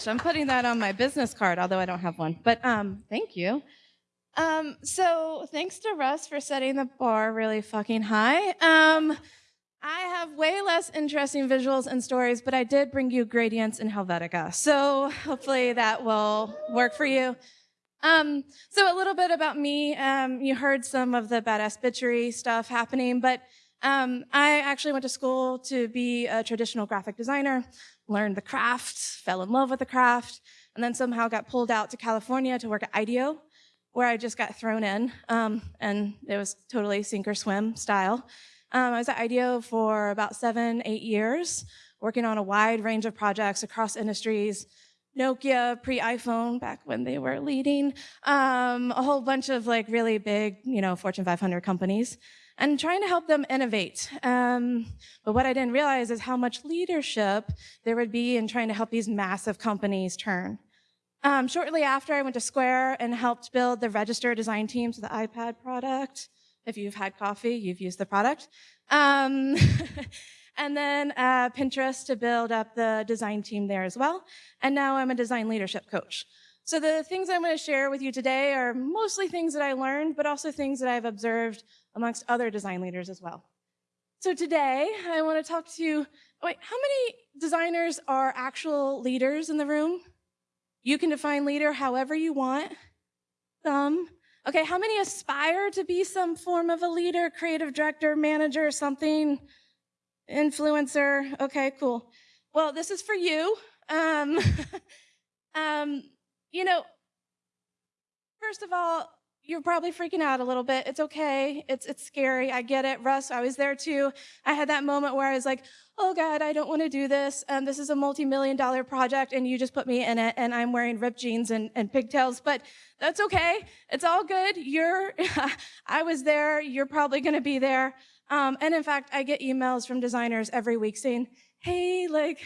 bitch. I'm putting that on my business card, although I don't have one. But um, thank you. Um, so thanks to Russ for setting the bar really fucking high. Um, I have way less interesting visuals and stories, but I did bring you gradients in Helvetica. So hopefully that will work for you. Um, so a little bit about me. Um, you heard some of the badass bitchery stuff happening, but um, I actually went to school to be a traditional graphic designer, learned the craft, fell in love with the craft, and then somehow got pulled out to California to work at IDEO, where I just got thrown in, um, and it was totally sink or swim style. Um, I was at IDEO for about seven, eight years, working on a wide range of projects across industries, Nokia, pre-iPhone, back when they were leading, um, a whole bunch of like really big, you know, Fortune 500 companies, and trying to help them innovate. Um, but what I didn't realize is how much leadership there would be in trying to help these massive companies turn. Um, shortly after, I went to Square and helped build the register design teams for the iPad product. If you've had coffee, you've used the product. Um, and then uh, Pinterest to build up the design team there as well. And now I'm a design leadership coach. So the things I'm going to share with you today are mostly things that I learned, but also things that I've observed amongst other design leaders as well. So today I want to talk to you, wait, how many designers are actual leaders in the room? You can define leader however you want. Some. Okay, how many aspire to be some form of a leader, creative director, manager, something? influencer. Okay, cool. Well, this is for you. Um, um, you know, first of all, you're probably freaking out a little bit. It's okay. It's it's scary. I get it. Russ, I was there too. I had that moment where I was like, "Oh God, I don't want to do this. Um, this is a multi-million dollar project, and you just put me in it, and I'm wearing ripped jeans and, and pigtails. But that's okay. It's all good. You're. I was there. You're probably going to be there. Um, and in fact, I get emails from designers every week saying, hey, like,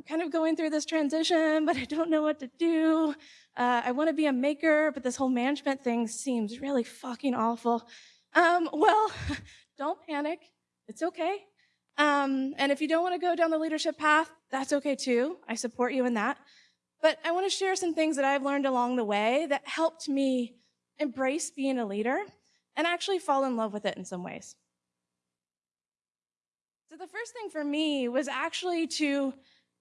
I'm kind of going through this transition, but I don't know what to do. Uh, I want to be a maker, but this whole management thing seems really fucking awful. Um, well, don't panic. It's okay. Um, and if you don't want to go down the leadership path, that's okay too. I support you in that. But I want to share some things that I've learned along the way that helped me embrace being a leader and actually fall in love with it in some ways. So the first thing for me was actually to,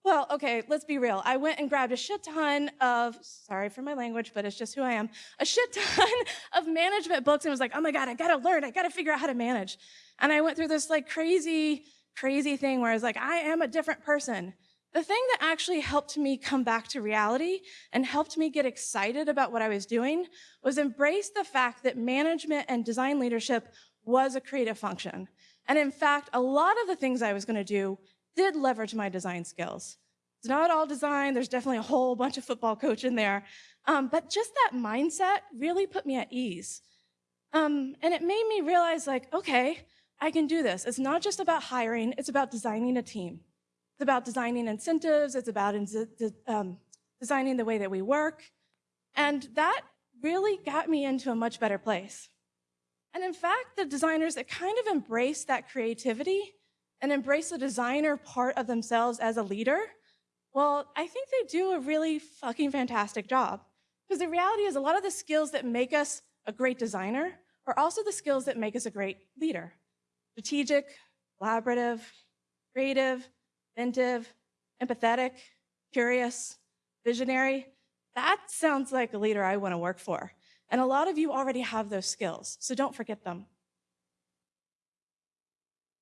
well, okay, let's be real. I went and grabbed a shit ton of, sorry for my language, but it's just who I am, a shit ton of management books and was like, oh my God, I gotta learn, I gotta figure out how to manage. And I went through this like crazy, crazy thing where I was like, I am a different person. The thing that actually helped me come back to reality and helped me get excited about what I was doing was embrace the fact that management and design leadership was a creative function. And in fact, a lot of the things I was gonna do did leverage my design skills. It's not all design, there's definitely a whole bunch of football coach in there. Um, but just that mindset really put me at ease. Um, and it made me realize like, okay, I can do this. It's not just about hiring, it's about designing a team. It's about designing incentives, it's about um, designing the way that we work. And that really got me into a much better place. And in fact, the designers that kind of embrace that creativity and embrace the designer part of themselves as a leader, well, I think they do a really fucking fantastic job. Because the reality is a lot of the skills that make us a great designer are also the skills that make us a great leader. Strategic, collaborative, creative, inventive, empathetic, curious, visionary. That sounds like a leader I want to work for. And a lot of you already have those skills, so don't forget them.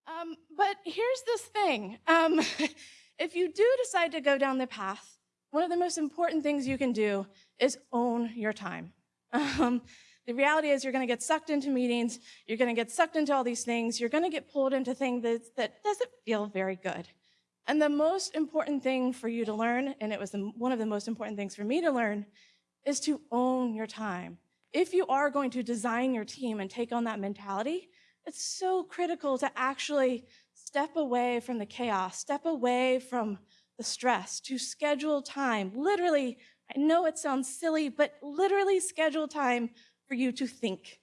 Um, but here's this thing. Um, if you do decide to go down the path, one of the most important things you can do is own your time. Um, the reality is you're going to get sucked into meetings, you're going to get sucked into all these things, you're going to get pulled into things that, that doesn't feel very good. And the most important thing for you to learn, and it was the, one of the most important things for me to learn, is to own your time if you are going to design your team and take on that mentality, it's so critical to actually step away from the chaos, step away from the stress, to schedule time. Literally, I know it sounds silly, but literally schedule time for you to think.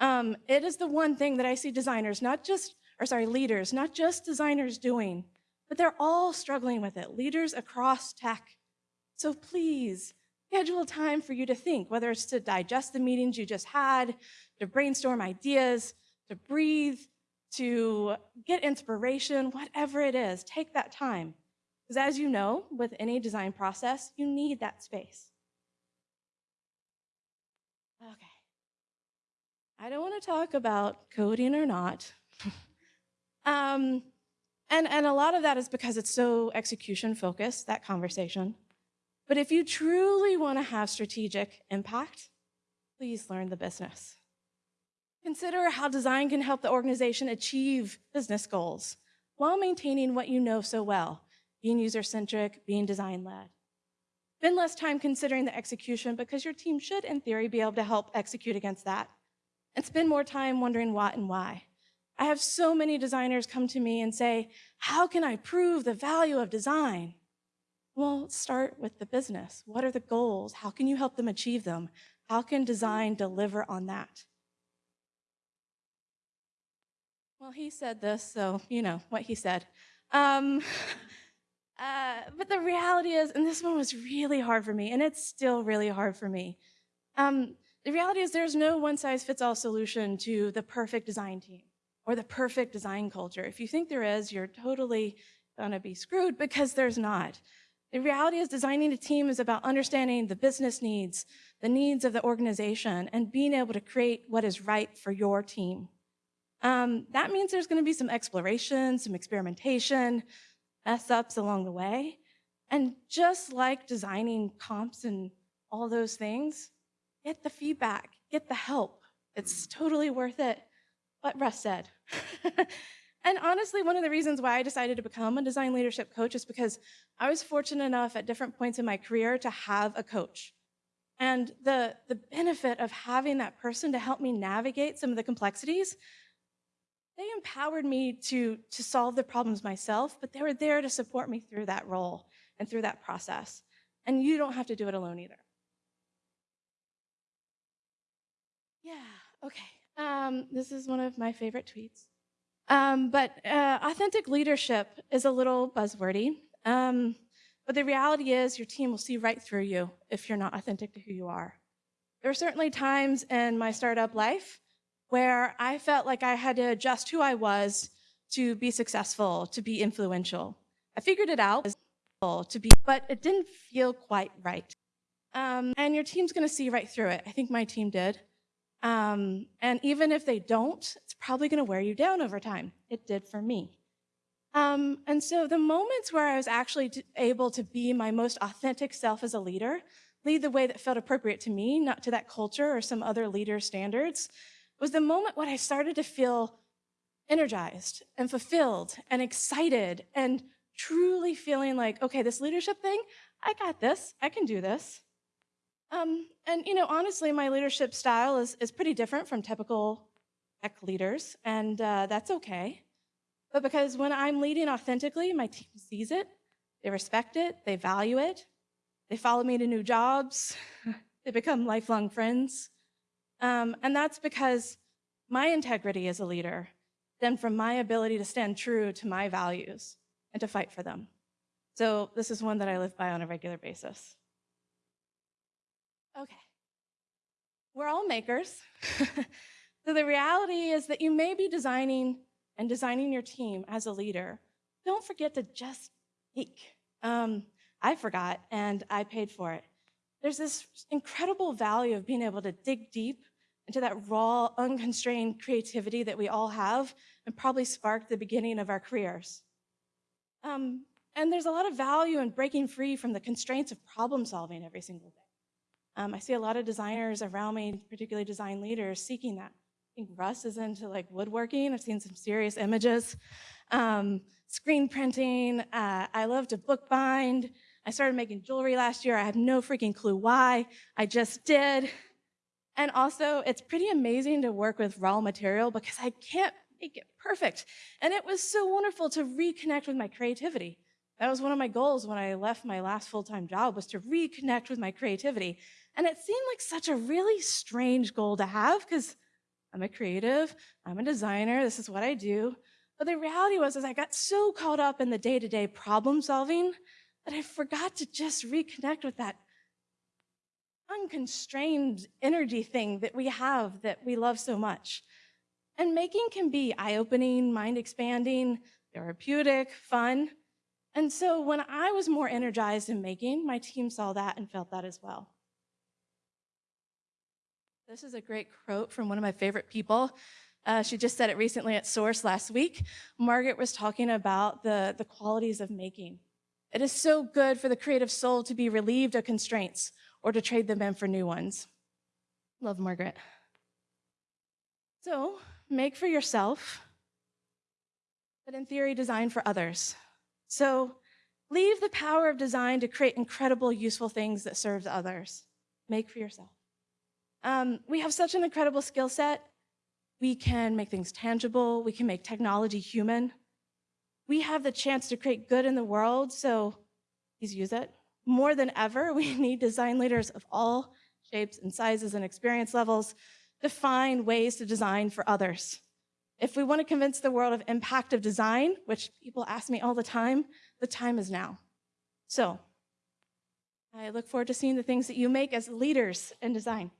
Um, it is the one thing that I see designers, not just, or sorry, leaders, not just designers doing, but they're all struggling with it. Leaders across tech, So please schedule time for you to think, whether it's to digest the meetings you just had, to brainstorm ideas, to breathe, to get inspiration, whatever it is, take that time. Because as you know, with any design process, you need that space. Okay. I don't want to talk about coding or not. um, and, and a lot of that is because it's so execution focused, that conversation. But if you truly want to have strategic impact, please learn the business. Consider how design can help the organization achieve business goals while maintaining what you know so well, being user-centric, being design-led. Spend less time considering the execution because your team should, in theory, be able to help execute against that. And spend more time wondering what and why. I have so many designers come to me and say, how can I prove the value of design? Well, start with the business. What are the goals? How can you help them achieve them? How can design deliver on that? Well, he said this, so you know what he said. Um, uh, but the reality is, and this one was really hard for me, and it's still really hard for me. Um, the reality is there's no one size fits all solution to the perfect design team or the perfect design culture. If you think there is, you're totally gonna be screwed because there's not. The reality is designing a team is about understanding the business needs, the needs of the organization, and being able to create what is right for your team. Um, that means there's going to be some exploration, some experimentation, mess ups along the way. And just like designing comps and all those things, get the feedback, get the help. It's totally worth it. What Russ said. and honestly, one of the reasons why I decided to become a design leadership coach is because I was fortunate enough at different points in my career to have a coach. And the, the benefit of having that person to help me navigate some of the complexities they empowered me to, to solve the problems myself, but they were there to support me through that role and through that process. And you don't have to do it alone either. Yeah, okay. Um, this is one of my favorite tweets. Um, but uh, authentic leadership is a little buzzwordy. Um, but the reality is your team will see right through you if you're not authentic to who you are. There are certainly times in my startup life where I felt like I had to adjust who I was to be successful, to be influential. I figured it out to be, but it didn't feel quite right. Um, and your team's gonna see right through it. I think my team did. Um, and even if they don't, it's probably gonna wear you down over time. It did for me. Um, and so the moments where I was actually able to be my most authentic self as a leader, lead the way that felt appropriate to me, not to that culture or some other leader standards, was the moment when I started to feel energized and fulfilled and excited and truly feeling like, okay, this leadership thing, I got this, I can do this. Um, and you know, honestly, my leadership style is, is pretty different from typical tech leaders, and uh, that's okay. But because when I'm leading authentically, my team sees it, they respect it, they value it, they follow me to new jobs, they become lifelong friends. Um, and that's because my integrity as a leader stemmed from my ability to stand true to my values and to fight for them. So this is one that I live by on a regular basis. Okay. We're all makers. so the reality is that you may be designing and designing your team as a leader. Don't forget to just speak. Um, I forgot and I paid for it. There's this incredible value of being able to dig deep into that raw, unconstrained creativity that we all have and probably sparked the beginning of our careers. Um, and there's a lot of value in breaking free from the constraints of problem solving every single day. Um, I see a lot of designers around me, particularly design leaders, seeking that. I think Russ is into like woodworking. I've seen some serious images. Um, screen printing. Uh, I love to bookbind. I started making jewelry last year. I have no freaking clue why. I just did. And also, it's pretty amazing to work with raw material because I can't make it perfect. And it was so wonderful to reconnect with my creativity. That was one of my goals when I left my last full-time job was to reconnect with my creativity. And it seemed like such a really strange goal to have because I'm a creative, I'm a designer, this is what I do. But the reality was is I got so caught up in the day-to-day -day problem solving that I forgot to just reconnect with that unconstrained energy thing that we have that we love so much. And making can be eye opening, mind expanding, therapeutic, fun. And so when I was more energized in making, my team saw that and felt that as well. This is a great quote from one of my favorite people. Uh, she just said it recently at Source last week. Margaret was talking about the, the qualities of making. It is so good for the creative soul to be relieved of constraints or to trade them in for new ones. Love Margaret. So make for yourself, but in theory, design for others. So leave the power of design to create incredible, useful things that serve others. Make for yourself. Um, we have such an incredible skill set. We can make things tangible. We can make technology human. We have the chance to create good in the world, so please use it. More than ever, we need design leaders of all shapes and sizes and experience levels to find ways to design for others. If we want to convince the world of impact of design, which people ask me all the time, the time is now. So I look forward to seeing the things that you make as leaders in design.